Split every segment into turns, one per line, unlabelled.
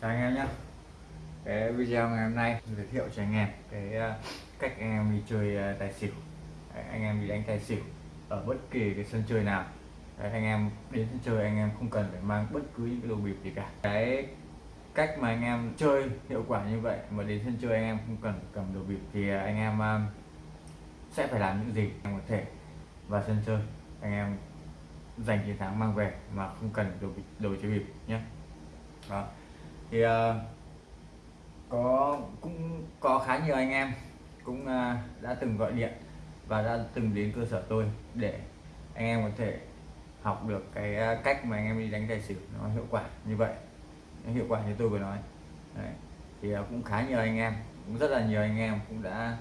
chào anh em nhé cái video ngày hôm nay giới thiệu cho anh em cái ờ, cách anh em đi chơi ờ, tài xỉu. Đấy, anh em đi đánh tài xỉu ở bất kỳ cái sân chơi nào. Đấy, anh em đến sân chơi anh em không cần phải mang bất cứ những cái đồ bịp gì cả. Cái cách mà anh em chơi hiệu quả như vậy mà đến sân chơi anh em không cần cầm đồ bịp thì ờ, anh em sẽ phải làm những gì anh có thể vào sân chơi. Anh em giành chiến thắng mang về mà không cần đồ bịp đồ chơi bịp nhé đó thì uh, có cũng có khá nhiều anh em cũng uh, đã từng gọi điện và đã từng đến cơ sở tôi để anh em có thể học được cái ờ, cách mà anh em đi đánh tài xỉu nó hiệu quả như vậy nó hiệu quả như tôi vừa nói Đấy. thì uh, cũng khá nhiều anh em cũng rất là nhiều anh em cũng đã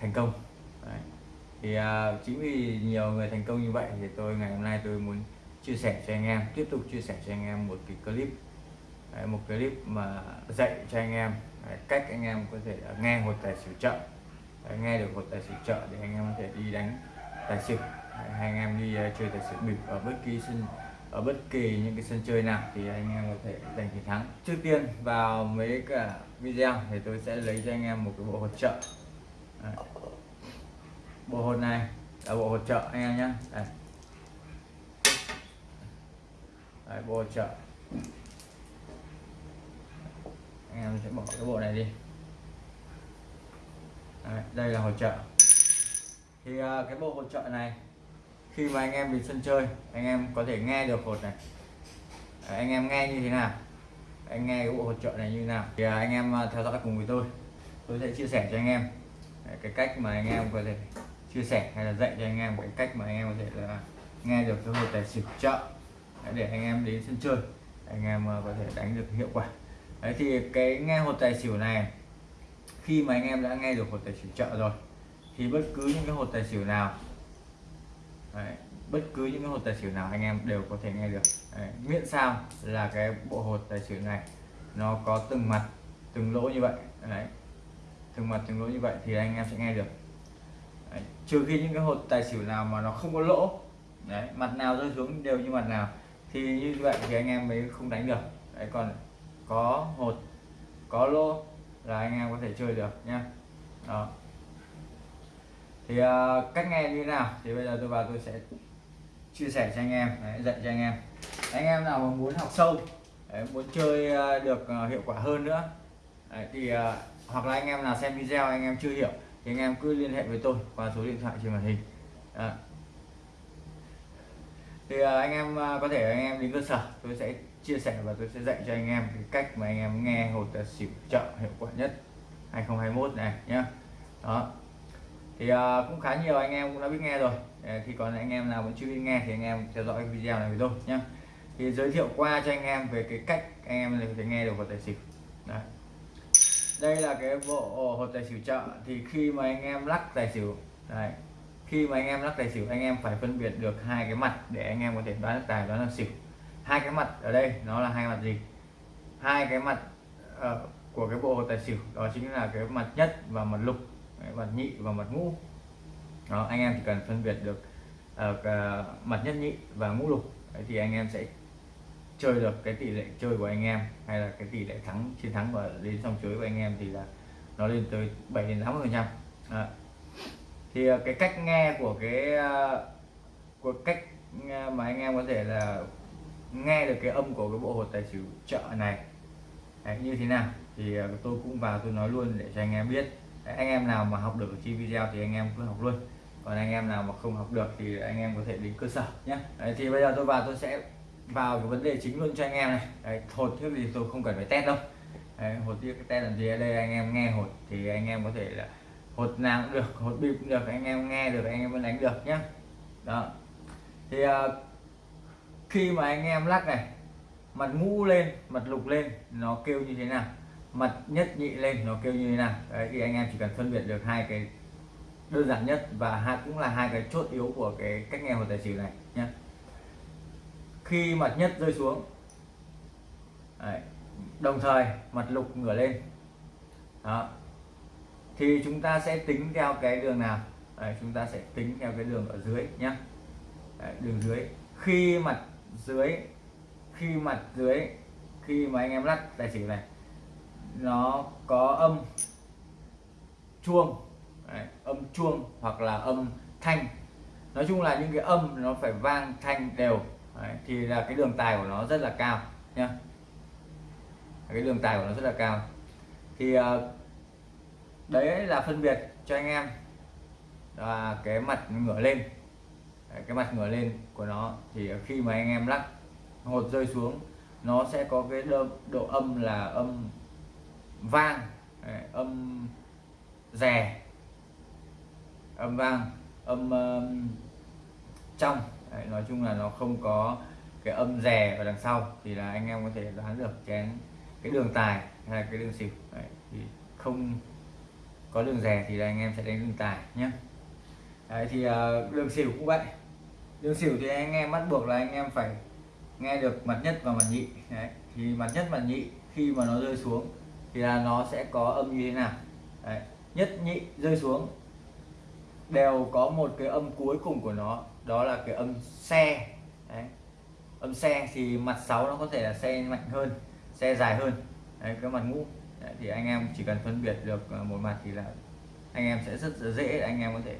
thành công Đấy. thì uh, chính vì nhiều người thành công như vậy thì tôi ngày hôm nay tôi muốn chia sẻ cho anh em tiếp tục chia sẻ cho anh em một cái clip Đấy, một clip mà dạy cho anh em Đấy, cách anh em có thể nghe hột tài xỉu chợ. Đấy, nghe được hột tài xỉu chợ để anh em có thể đi đánh tài xỉu. Đấy, hay anh em đi uh, chơi tài xỉu bịp ở bất kỳ sân ở bất kỳ những cái sân chơi nào thì anh em có thể giành chiến thắng. Trước tiên vào mấy cả video thì tôi sẽ lấy cho anh em một cái bộ hột trợ Đấy. bộ hột này là bộ hột trợ anh em nhé Đấy. Đấy, bộ hột trợ anh em sẽ bỏ cái bộ này đi. Đấy, đây là hỗ trợ. Thì à, cái bộ hỗ trợ này khi mà anh em đến sân chơi anh em có thể nghe được hột này. Đấy, anh em nghe như thế nào? Anh nghe cái bộ hỗ trợ này như thế nào? Thì à, anh em à, theo dõi cùng với tôi. Tôi sẽ chia sẻ cho anh em. Đấy, cái cách mà anh em có thể chia sẻ hay là dạy cho anh em cái cách mà anh em có thể là nghe được cái hột tài xỉu trợ để anh em đến sân chơi anh em có thể đánh được hiệu quả. Đấy thì cái nghe hột tài xỉu này khi mà anh em đã nghe được hột tài xỉu chợ rồi thì bất cứ những cái hột tài xỉu nào đấy, bất cứ những cái hột tài xỉu nào anh em đều có thể nghe được. Đấy, miễn sao là cái bộ hột tài xỉu này nó có từng mặt từng lỗ như vậy. Đấy, từng mặt từng lỗ như vậy thì anh em sẽ nghe được. Đấy, trừ khi những cái hột tài xỉu nào mà nó không có lỗ đấy, mặt nào rơi xuống đều như mặt nào thì như vậy thì anh em mới không đánh được. Đấy còn có hột có lô là anh em có thể chơi được nha. đó thì uh, cách nghe như thế nào thì bây giờ tôi vào tôi sẽ chia sẻ cho anh em đấy, dạy cho anh em anh em nào mà muốn học sâu đấy, muốn chơi uh, được uh, hiệu quả hơn nữa đấy, thì uh, hoặc là anh em nào xem video anh em chưa hiểu thì anh em cứ liên hệ với tôi qua số điện thoại trên màn hình đó. thì uh, anh em uh, có thể anh em đến cơ sở tôi sẽ chia sẻ và tôi sẽ dạy cho anh em cái cách mà anh em nghe hột tài xỉu chợ hiệu quả nhất 2021 này nhá đó thì uh, cũng khá nhiều anh em cũng đã biết nghe rồi thì còn anh em nào vẫn chưa biết nghe thì anh em theo dõi video này với tôi nhá thì giới thiệu qua cho anh em về cái cách anh em có thể nghe được hột tài xỉu Đấy. đây là cái bộ hột tài xỉu chợ thì khi mà anh em lắc tài xỉu Đấy. khi mà anh em lắc tài xỉu anh em phải phân biệt được hai cái mặt để anh em có thể đoán được tài đoán được xỉu hai cái mặt ở đây nó là hai mặt gì? Hai cái mặt uh, của cái bộ tài xỉu đó chính là cái mặt nhất và mặt lục Đấy, mặt nhị và mặt ngũ. Đó anh em chỉ cần phân biệt được uh, mặt nhất nhị và ngũ lục Đấy, thì anh em sẽ chơi được cái tỷ lệ chơi của anh em hay là cái tỷ lệ thắng chiến thắng và đến xong chơi của anh em thì là nó lên tới 7 đến 80 phần trăm. Thì cái cách nghe của cái uh, của cách mà anh em có thể là nghe được cái âm của cái bộ hột tài xỉu chợ này Đấy, như thế nào thì tôi cũng vào tôi nói luôn để cho anh em biết Đấy, anh em nào mà học được chi video thì anh em cứ học luôn còn anh em nào mà không học được thì anh em có thể đến cơ sở nhé Đấy, thì bây giờ tôi vào tôi sẽ vào cái vấn đề chính luôn cho anh em này Đấy, hột trước thì tôi không cần phải test đâu Đấy, hột tiếp cái test làm gì ở đây anh em nghe hột thì anh em có thể là hột nào cũng được hột bịp cũng được anh em nghe được anh em vẫn đánh được nhé đó thì uh, khi mà anh em lắc này mặt ngũ lên mặt lục lên nó kêu như thế nào? Mặt nhất nhị lên nó kêu như thế nào? Đấy thì anh em chỉ cần phân biệt được hai cái đơn giản nhất và hai cũng là hai cái chốt yếu của cái cách nghe một tài xỉu này nhé khi mặt nhất rơi xuống đấy, đồng thời mặt lục ngửa lên. Đó. Thì chúng ta sẽ tính theo cái đường nào? Đấy, chúng ta sẽ tính theo cái đường ở dưới nhé đấy, đường dưới. Khi mặt dưới khi mặt dưới khi mà anh em lắc tài xỉu này nó có âm chuông Đấy, âm chuông hoặc là âm thanh. Nói chung là những cái âm nó phải vang thanh đều Đấy, thì là cái đường tài của nó rất là cao nhá. Cái đường tài của nó rất là cao. Thì ờ, đấy là phân biệt cho anh em. Là cái mặt ngửa lên đấy, cái mặt ngửa lên của nó thì khi mà anh em lắc hột rơi xuống nó sẽ có cái độ, độ âm là âm vang đấy, âm rè âm vang âm um, trong. Đấy, nói chung là nó không có cái âm rè ở đằng sau thì là anh em có thể đoán được chén cái đường tài hay là cái đường xỉu. Đấy, thì không có đường rè thì là anh em sẽ đánh đường tài nhé đấy, thì ờ, đường xỉu cũng vậy. Đường xỉu thì anh em bắt buộc là anh em phải nghe được mặt nhất và mặt nhị. Đấy, thì mặt nhất mặt nhị khi mà nó rơi xuống thì là nó sẽ có âm như thế nào. Đấy, nhất nhị rơi xuống đều có một cái âm cuối cùng của nó đó là cái âm xe. Đấy. âm xe thì mặt 6 nó có thể là xe mạnh hơn xe dài hơn. Đấy, cái mặt ngũ. Đấy, thì anh em chỉ cần phân biệt được ờ, một mặt thì là anh em sẽ rất dễ anh em có thể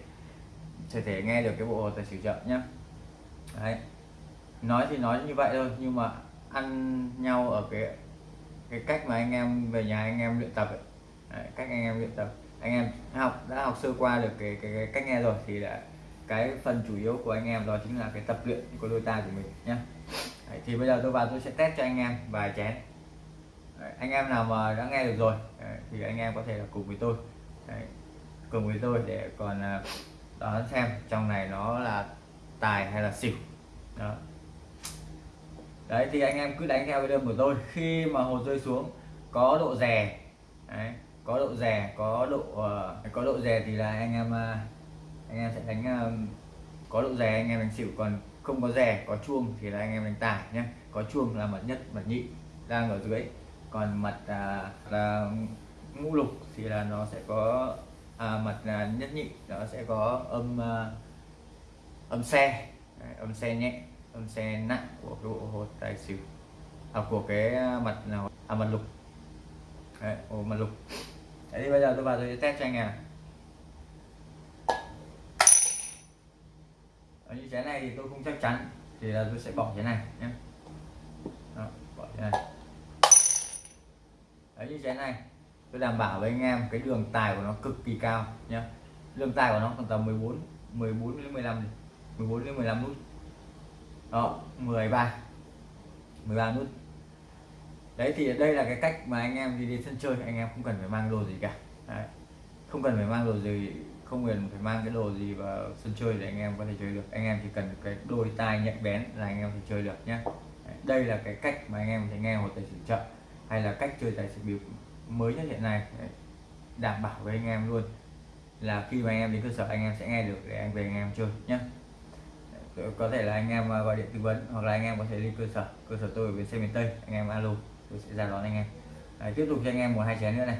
thể thể nghe được cái bộ tài xỉu chậm nhá. Đấy. Nói thì nói như vậy thôi nhưng mà ăn nhau ở cái cái cách mà anh em về nhà anh em luyện tập ấy. Đấy, cách anh em luyện tập. Anh em học đã học sơ qua được cái, cái, cái cách nghe rồi thì là cái phần chủ yếu của anh em đó chính là cái tập luyện của đôi tai của mình nhé Đấy, thì bây giờ tôi vào tôi sẽ test cho anh em vài chén. Đấy, anh em nào mà đã nghe được rồi Đấy, thì anh em có thể là cùng với tôi. Đấy, cùng với tôi để còn à, đó đoán xem trong này nó là tài hay là xỉu. Đó. Đấy thì anh em cứ đánh theo cái đơn của tôi. Khi mà hột rơi xuống có độ rè đấy, có độ rè có độ uh, có độ rè thì là anh em uh, anh em sẽ đánh uh, có độ rè anh em đánh xỉu còn không có rè có chuông thì là anh em đánh tài nhé. Có chuông là mặt nhất mặt nhị đang ở dưới. Còn mặt uh, là ngũ lục thì là nó sẽ có à, mặt à, nhất nhị nó sẽ có âm à, âm xe. Đấy, âm xe nhẹ âm xe nặng của cái bộ hột tài xỉu. À, của cái à, mặt nào? À, mặt lục. Đấy, ồ, mặt lục. Đấy, thì bây giờ tôi vào tôi sẽ test cho anh em ở như thế này thì tôi không chắc chắn thì là tôi sẽ bỏ thế này nhé. Đó, bỏ thế này. Ở như thế này tôi đảm bảo với anh em, cái đường tài của nó cực kỳ cao nhé đường tài của nó còn tầm 14 14 đến 15 14 đến 15 nút. Đó 13 13 nút. Đấy, thì đây là cái cách mà anh em đi đến sân chơi. Anh em không cần phải mang đồ gì cả. Đấy. không cần phải mang đồ gì, không cần phải mang cái đồ gì vào sân chơi để anh em có thể chơi được. Anh em chỉ cần cái đôi tai nhạy bén là anh em thì chơi được nhé đây là cái cách mà anh em thể nghe một tài xỉu chậm, hay là cách chơi tài xỉu bịp mới nhất hiện nay. Đảm bảo với anh em luôn. Là khi mà anh em đến cơ sở anh em sẽ nghe được để anh về anh em chơi nhé có thể là anh em à, gọi điện tư vấn hoặc là anh em có thể lên cơ sở. Cơ sở tôi ở bên xe miền tây anh em alo tôi sẽ ra đón anh em. Đấy, tiếp tục cho anh em một hai chén nữa này.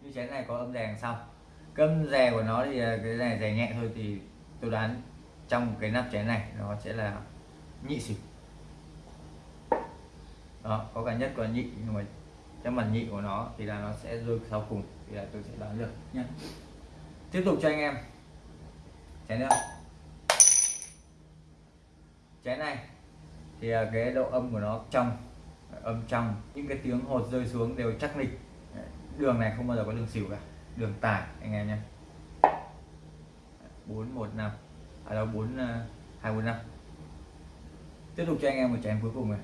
Như chén này có âm rè sau. Câm rè của nó thì à, cái này rè nhẹ thôi thì tôi đoán trong cái nắp chén này nó sẽ là nhị xỉu. Đó có cả nhất còn nhị nhưng mà trong mặt nhị của nó thì là nó sẽ rơi sau cùng thì là tôi sẽ đoán được nhé tiếp tục cho anh em. Chén nữa. Chén này thì cái độ âm của nó trong âm trong những cái tiếng hột rơi xuống đều chắc nịch. Đường này không bao giờ có đường xỉu cả đường tải anh em nhé bốn một năm. À, Ở đâu bốn à, hai bốn năm. Tiếp tục cho anh em một chén cuối cùng này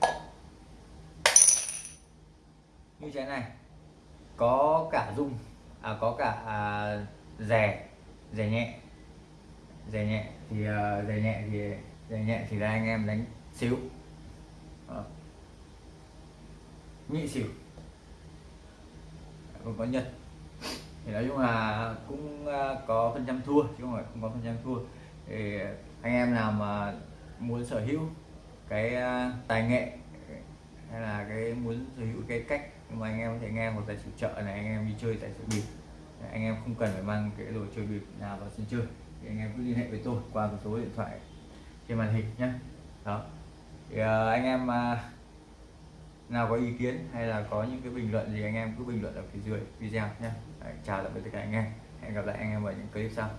như thế này có cả rung à có cả à, rè rè nhẹ. Rè nhẹ thì à, rè nhẹ thì rè nhẹ thì là anh em đánh xíu. À. nhị xỉu. Còn có nhật. Thì nói chung là cũng à, có phần trăm thua chứ không phải không có phần trăm thua. Thì anh em nào mà muốn sở hữu cái à, tài nghệ hay là cái muốn sở hữu cái cách mà anh em có thể nghe một tài xỉu chợ này, anh em đi chơi tài xỉu bịp. Anh em không cần phải mang cái đồ chơi bịp nào vào sân chơi. Thì anh em cứ liên hệ với tôi qua một số điện thoại trên màn hình nhé đó. Thì ờ, anh em à, nào có ý kiến hay là có những cái bình luận gì, anh em cứ bình luận ở phía dưới video nhé chào tạm biệt tất cả anh em. Hẹn gặp lại anh em ở những clip sau.